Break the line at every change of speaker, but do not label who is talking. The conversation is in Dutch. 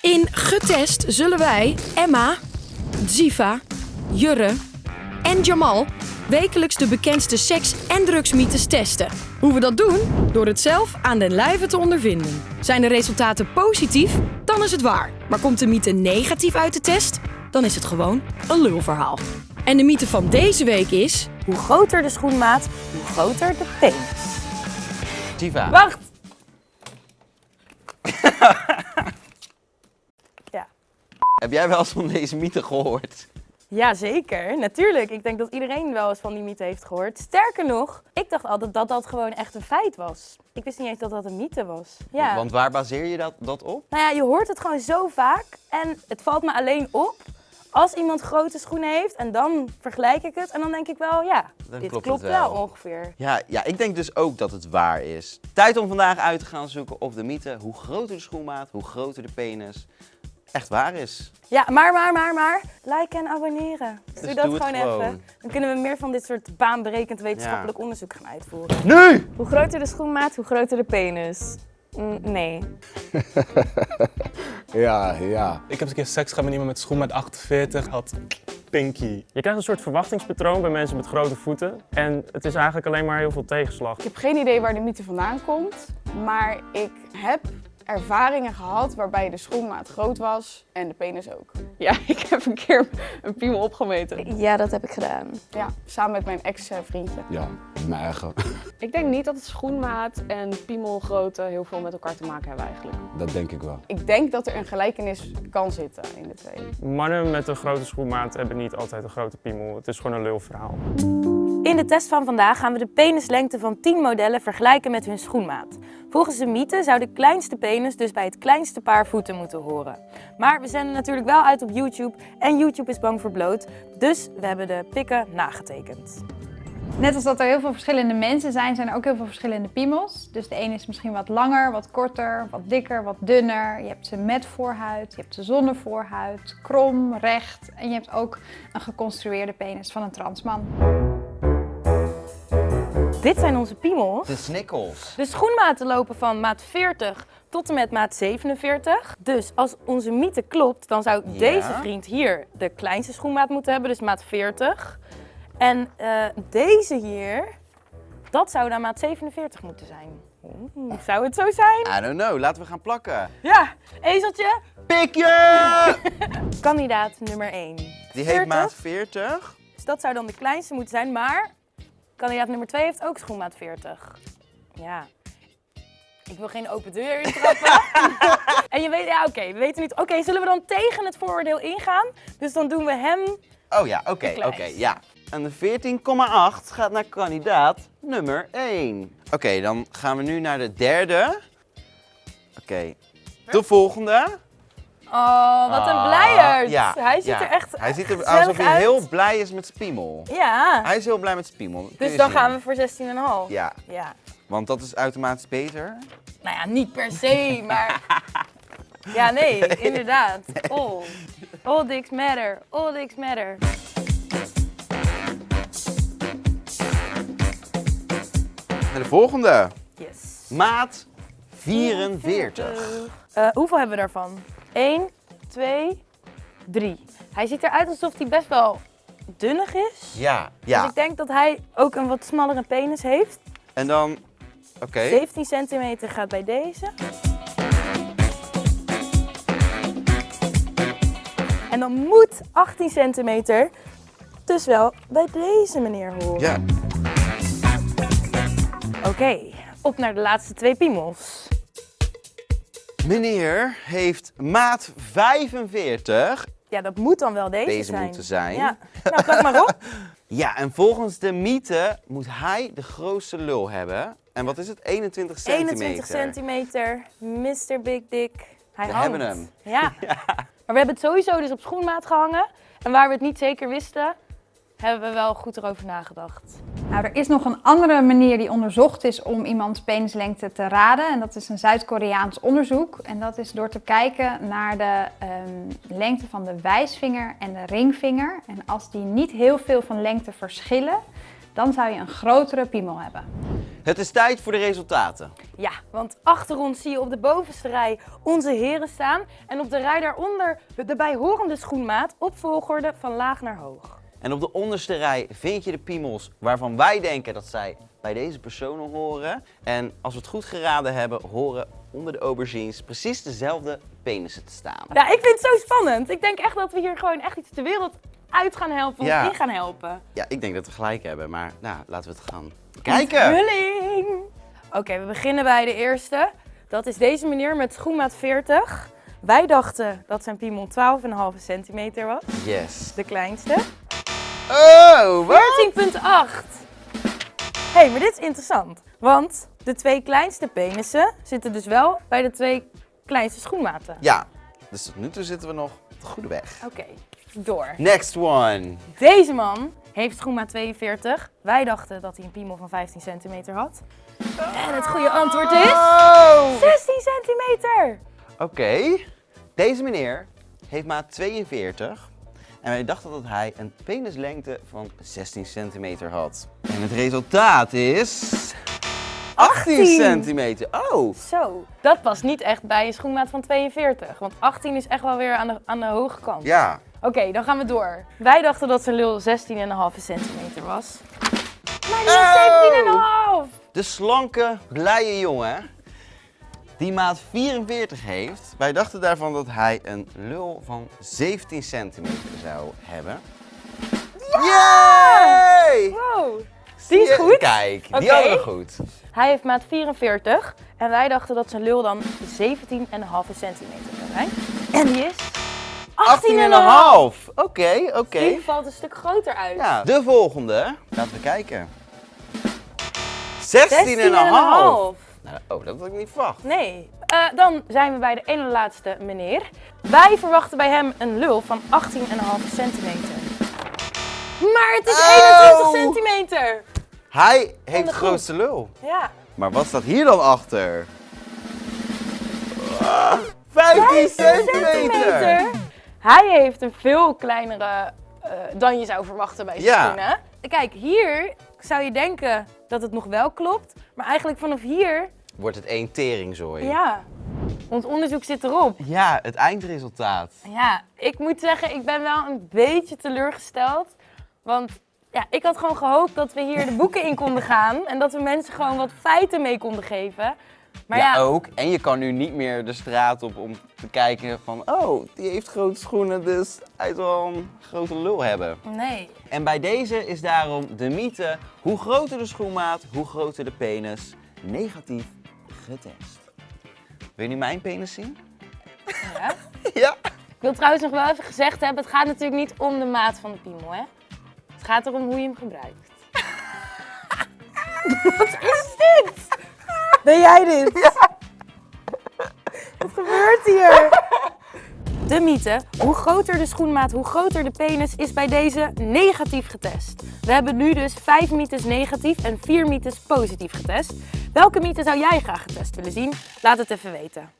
In Getest zullen wij Emma, Ziva, Jurre en Jamal wekelijks de bekendste seks- en drugsmythes testen. Hoe we dat doen? Door het zelf aan den lijve te ondervinden. Zijn de resultaten positief? Dan is het waar. Maar komt de mythe negatief uit de test? Dan is het gewoon een lulverhaal. En de mythe van deze week is...
Hoe groter de schoenmaat, hoe groter de penis.
Tiva.
Wacht! ja.
Heb jij wel eens van deze mythe gehoord?
Jazeker, natuurlijk. Ik denk dat iedereen wel eens van die mythe heeft gehoord. Sterker nog, ik dacht altijd dat dat gewoon echt een feit was. Ik wist niet eens dat dat een mythe was. Ja.
Want waar baseer je dat, dat op?
Nou ja, je hoort het gewoon zo vaak. En het valt me alleen op als iemand grote schoenen heeft. En dan vergelijk ik het. En dan denk ik wel, ja,
Dan
dit
klopt
wel.
wel.
ongeveer.
Ja, ja, ik denk dus ook dat het waar is. Tijd om vandaag uit te gaan zoeken of de mythe, hoe groter de schoenmaat, hoe groter de penis, echt waar is.
Ja, maar, maar, maar, maar, liken en abonneren. Dus doe
Dus
dat
doe het
gewoon,
gewoon.
even. Dan kunnen we meer van dit soort baanberekend wetenschappelijk onderzoek gaan uitvoeren.
Nu!
Hoe groter de schoenmaat, hoe groter de penis. Mm, nee.
Ja, ja.
Ik heb eens een keer seks gehad met iemand met schoen met 48, had pinky.
Je krijgt een soort verwachtingspatroon bij mensen met grote voeten. En het is eigenlijk alleen maar heel veel tegenslag.
Ik heb geen idee waar de mythe vandaan komt, maar ik heb ervaringen gehad waarbij de schoenmaat groot was en de penis ook. Ja, ik heb een keer een piemel opgemeten.
Ja, dat heb ik gedaan.
Ja, samen met mijn ex-vriendje.
Ja, mijn eigen.
Ik denk niet dat het schoenmaat en piemelgrootte heel veel met elkaar te maken hebben eigenlijk.
Dat denk ik wel.
Ik denk dat er een gelijkenis kan zitten in de twee.
Mannen met een grote schoenmaat hebben niet altijd een grote piemel. Het is gewoon een lulverhaal.
In de test van vandaag gaan we de penislengte van 10 modellen vergelijken met hun schoenmaat. Volgens de mythe zou de kleinste penis dus bij het kleinste paar voeten moeten horen. Maar we zenden natuurlijk wel uit op YouTube en YouTube is bang voor bloot, dus we hebben de pikken nagetekend.
Net als dat er heel veel verschillende mensen zijn, zijn er ook heel veel verschillende piemels. Dus de ene is misschien wat langer, wat korter, wat dikker, wat dunner. Je hebt ze met voorhuid, je hebt ze zonder voorhuid, krom, recht. En je hebt ook een geconstrueerde penis van een transman.
Dit zijn onze piemels.
De snikkels.
De schoenmaten lopen van maat 40 tot en met maat 47. Dus als onze mythe klopt, dan zou
Ja.
deze vriend hier de kleinste schoenmaat moeten hebben, dus maat 40. En eh, deze hier, dat zou dan maat 47 moeten zijn. Zou het zo zijn?
I don't know, laten we gaan plakken.
Ja, ezeltje.
Pikje!
Kandidaat nummer 1.
Die heeft maat 40.
Dus dat zou dan de kleinste moeten zijn, maar kandidaat nummer 2 heeft ook schoenmaat 40. Ja. Ik wil geen open deur intrappen. en je weet, ja oké, we weten niet. Oké, zullen we dan tegen het vooroordeel ingaan? Dus dan doen we hem.
Oh ja, oké, oké, ja. En de 14,8 gaat naar kandidaat nummer 1. Oké, dan gaan we nu naar de derde. Oké, de volgende.
Oh, wat een
Ah,
blijert.
ja,
hij ziet
ja.
er echt
Hij ziet er alsof hij
uit.
heel blij is met zijn piemel.
Ja.
Hij is heel blij met zijn piemel. kun
Dus dan
zien.
gaan we voor 16,5.
Ja,
ja.
want dat is automatisch beter.
Nou ja, niet per se, maar... Ja, nee, inderdaad. All. All dicks matter. All dicks matter.
En de volgende.
Yes.
Maat 44.
Eh, hoeveel hebben we daarvan? 1, 2, 3. Hij ziet eruit alsof hij best wel dunnig is.
Ja,
Dus
ja.
ik denk dat hij ook een wat smallere penis heeft.
En dan, oké.
17 centimeter gaat bij deze. En dan moet 18 centimeter dus wel bij deze meneer horen.
Ja.
Oké, op naar de laatste twee piemels.
Meneer heeft maat 45.
Ja, dat moet dan wel deze,
Deze
zijn.
moeten zijn.
Ja, nou plak maar op.
Ja, en volgens de mythe moet hij de grootste lul hebben. En wat is het? 21 centimeter.
21 centimeter, Mr. Big Dick. Hij
We
hangt.
hebben hem.
Ja. Maar we hebben het sowieso dus op schoenmaat gehangen. En waar we het niet zeker wisten, hebben we wel goed erover nagedacht.
Nou, er is nog een andere manier die onderzocht is om iemands penislengte te raden. En dat is een Zuid-Koreaans onderzoek. En dat is door te kijken naar de ehm, lengte van de wijsvinger en de ringvinger. En als die niet heel veel van lengte verschillen, dan zou je een grotere piemel hebben.
Het is tijd voor de resultaten.
Ja, want achter ons zie je op de bovenste rij onze heren staan. En op de rij daaronder de bijhorende schoenmaat op volgorde van laag naar hoog.
En op de onderste rij vind je de piemels waarvan wij denken dat zij bij deze personen horen. En als we het goed geraden hebben, horen onder de aubergines precies dezelfde penissen te staan.
Ja, ik vind het zo spannend. Ik denk echt dat we hier gewoon echt iets de wereld uit gaan helpen, of
Ja.
in gaan helpen.
Ja, ik denk dat we gelijk hebben, maar nou, laten we het gaan kijken.
Oké, we beginnen bij de eerste. Dat is deze meneer met schoenmaat 40. Wij dachten dat zijn piemel 12,5 centimeter was.
Yes.
De kleinste.
Oh, wat?
14,8. Hé, hey, maar dit is interessant. Want de twee kleinste penissen zitten dus wel bij de twee kleinste schoenmaten.
Ja, dus tot nu toe zitten we nog op de goede weg.
Oké, door.
Next one.
Deze man heeft schoenmaat 42. Wij dachten dat hij een piemel van 15 centimeter had. En het goede antwoord is...
Oh!
16 centimeter!
Oké, deze meneer heeft maat 42 en wij dachten dat hij een penislengte van 16 centimeter had. En het resultaat is 18
18.
centimeter. Oh,
Zo, dat past niet echt bij een schoenmaat van 42. Want 18 is echt wel weer aan de, aan de hoge kant.
ja.
Oké, dan gaan we door. Wij dachten dat zijn lul 16,5 centimeter was. Maar die is 17,5!
De slanke, blije jongen die maat 44 heeft. Wij dachten daarvan dat hij een lul van 17 centimeter zou hebben. Yay!
Wow, die is goed.
Kijk, die
Oké.
hadden we goed.
Hij heeft maat 44 en wij dachten dat zijn lul dan 17,5 centimeter zou zijn. En die is 18,5!
18,5. Oké, oké.
Die valt een stuk groter uit.
Ja, de volgende. Laten we kijken. 16,5.
16,5.
Nou, oh, dat had ik niet verwacht.
Nee. Eh, dan zijn we bij de ene laatste meneer. Wij verwachten bij hem een lul van 18,5 centimeter. Maar het is
Oh.
21 centimeter!
Hij heeft
de
grootste lul.
Ja.
Maar wat staat hier dan achter? Ah, 15 centimeter.
Hij heeft een veel kleinere eh, dan je zou verwachten bij zijn
Ja.
schoenen. Kijk, hier zou je denken dat het nog wel klopt. Maar eigenlijk vanaf hier,
Wordt het één teringzooi.
ja. Ons onderzoek zit erop.
Ja, het eindresultaat.
Ja, ik moet zeggen, ik ben wel een beetje teleurgesteld. Want ja, ik had gewoon gehoopt dat we hier de boeken in konden gaan. En dat we mensen gewoon wat feiten mee konden geven. Maar
ja,
ja,
ook. En je kan nu niet meer de straat op om te kijken van... Oh, die heeft grote schoenen, dus hij zal een grote lul hebben.
nee.
En bij deze is daarom de mythe... Hoe groter de schoenmaat, hoe groter de penis. Negatief getest. Wil je nu mijn penis zien?
Ja.
Ja.
Ik wil trouwens nog wel even gezegd hebben, het gaat natuurlijk niet om de maat van de piemel, hè. Het gaat erom hoe je hem gebruikt. Wat is? Ben jij dit? Wat gebeurt hier? De mythe, hoe groter de schoenmaat, hoe groter de penis, is bij deze negatief getest. We hebben nu dus 5 mythes negatief en 4 mythes positief getest. Welke mythe zou jij graag getest willen zien? Laat het even weten.